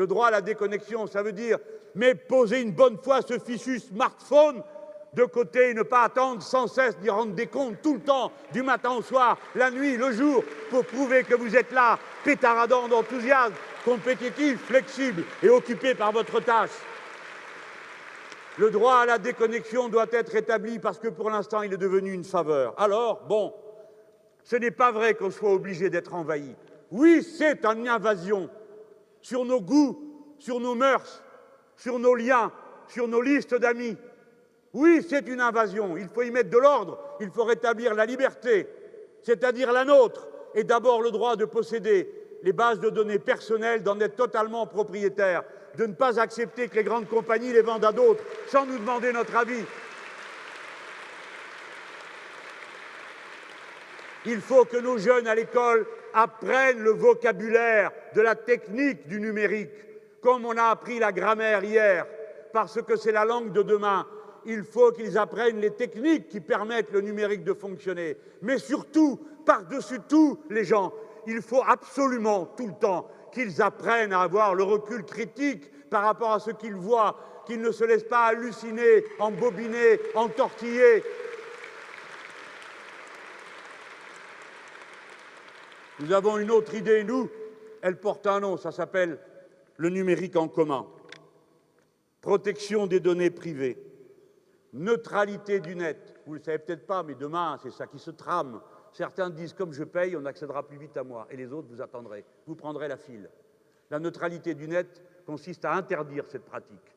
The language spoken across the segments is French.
Le droit à la déconnexion, ça veut dire mais poser une bonne fois ce fichu smartphone de côté et ne pas attendre sans cesse d'y rendre des comptes tout le temps, du matin au soir, la nuit, le jour, pour prouver que vous êtes là, pétaradant d'enthousiasme, compétitif, flexible et occupé par votre tâche. Le droit à la déconnexion doit être établi parce que pour l'instant, il est devenu une faveur. Alors, bon, ce n'est pas vrai qu'on soit obligé d'être envahi. Oui, c'est une invasion sur nos goûts, sur nos mœurs, sur nos liens, sur nos listes d'amis. Oui, c'est une invasion. Il faut y mettre de l'ordre. Il faut rétablir la liberté, c'est-à-dire la nôtre, et d'abord le droit de posséder les bases de données personnelles, d'en être totalement propriétaire, de ne pas accepter que les grandes compagnies les vendent à d'autres sans nous demander notre avis. Il faut que nos jeunes à l'école apprennent le vocabulaire de la technique du numérique, comme on a appris la grammaire hier, parce que c'est la langue de demain. Il faut qu'ils apprennent les techniques qui permettent le numérique de fonctionner. Mais surtout, par-dessus tout, les gens, il faut absolument tout le temps qu'ils apprennent à avoir le recul critique par rapport à ce qu'ils voient, qu'ils ne se laissent pas halluciner, embobiner, entortiller. Nous avons une autre idée, nous, elle porte un nom, ça s'appelle le numérique en commun. Protection des données privées, neutralité du net. Vous ne le savez peut-être pas, mais demain, c'est ça qui se trame. Certains disent comme je paye, on accédera plus vite à moi, et les autres, vous attendrez, vous prendrez la file. La neutralité du net consiste à interdire cette pratique.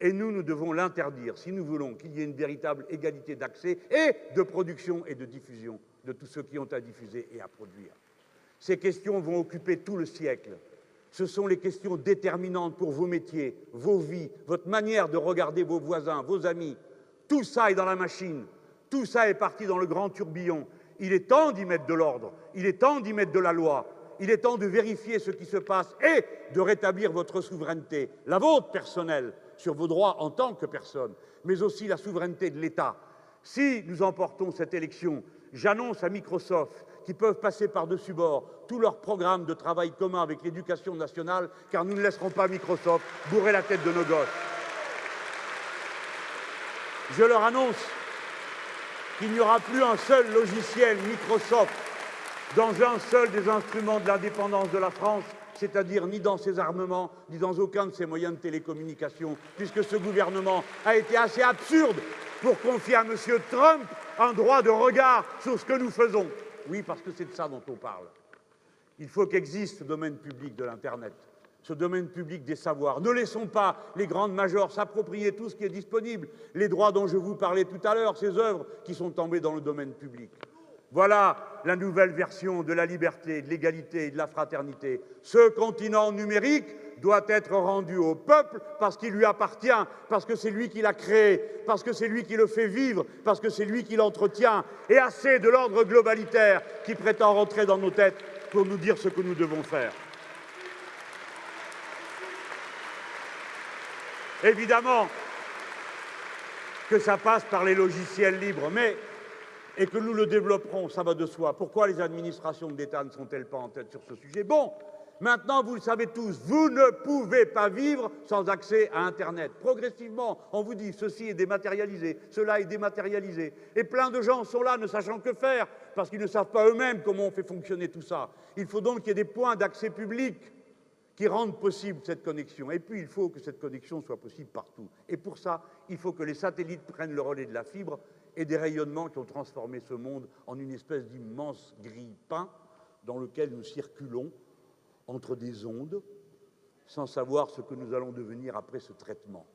Et nous, nous devons l'interdire si nous voulons qu'il y ait une véritable égalité d'accès et de production et de diffusion de tous ceux qui ont à diffuser et à produire. Ces questions vont occuper tout le siècle. Ce sont les questions déterminantes pour vos métiers, vos vies, votre manière de regarder vos voisins, vos amis. Tout ça est dans la machine. Tout ça est parti dans le grand tourbillon. Il est temps d'y mettre de l'ordre, il est temps d'y mettre de la loi, il est temps de vérifier ce qui se passe et de rétablir votre souveraineté, la vôtre personnelle, sur vos droits en tant que personne, mais aussi la souveraineté de l'État. Si nous emportons cette élection, j'annonce à Microsoft qu'ils peuvent passer par-dessus bord tous leurs programmes de travail commun avec l'éducation nationale, car nous ne laisserons pas Microsoft bourrer la tête de nos gosses. Je leur annonce qu'il n'y aura plus un seul logiciel Microsoft dans un seul des instruments de l'indépendance de la France, c'est-à-dire ni dans ses armements, ni dans aucun de ses moyens de télécommunication, puisque ce gouvernement a été assez absurde pour confier à M. Trump un droit de regard sur ce que nous faisons. Oui, parce que c'est de ça dont on parle. Il faut qu'existe ce domaine public de l'Internet ce domaine public des savoirs. Ne laissons pas les grandes majors s'approprier tout ce qui est disponible, les droits dont je vous parlais tout à l'heure, ces œuvres qui sont tombées dans le domaine public. Voilà la nouvelle version de la liberté, de l'égalité et de la fraternité. Ce continent numérique doit être rendu au peuple parce qu'il lui appartient, parce que c'est lui qui l'a créé, parce que c'est lui qui le fait vivre, parce que c'est lui qui l'entretient, et assez de l'ordre globalitaire qui prétend rentrer dans nos têtes pour nous dire ce que nous devons faire. Évidemment que ça passe par les logiciels libres, mais et que nous le développerons, ça va de soi. Pourquoi les administrations de l'État ne sont-elles pas en tête sur ce sujet? Bon, maintenant, vous le savez tous, vous ne pouvez pas vivre sans accès à Internet. Progressivement, on vous dit ceci est dématérialisé, cela est dématérialisé. Et plein de gens sont là ne sachant que faire, parce qu'ils ne savent pas eux-mêmes comment on fait fonctionner tout ça. Il faut donc qu'il y ait des points d'accès public qui rendent possible cette connexion. Et puis, il faut que cette connexion soit possible partout. Et pour ça, il faut que les satellites prennent le relais de la fibre et des rayonnements qui ont transformé ce monde en une espèce d'immense grille-pain dans lequel nous circulons entre des ondes sans savoir ce que nous allons devenir après ce traitement.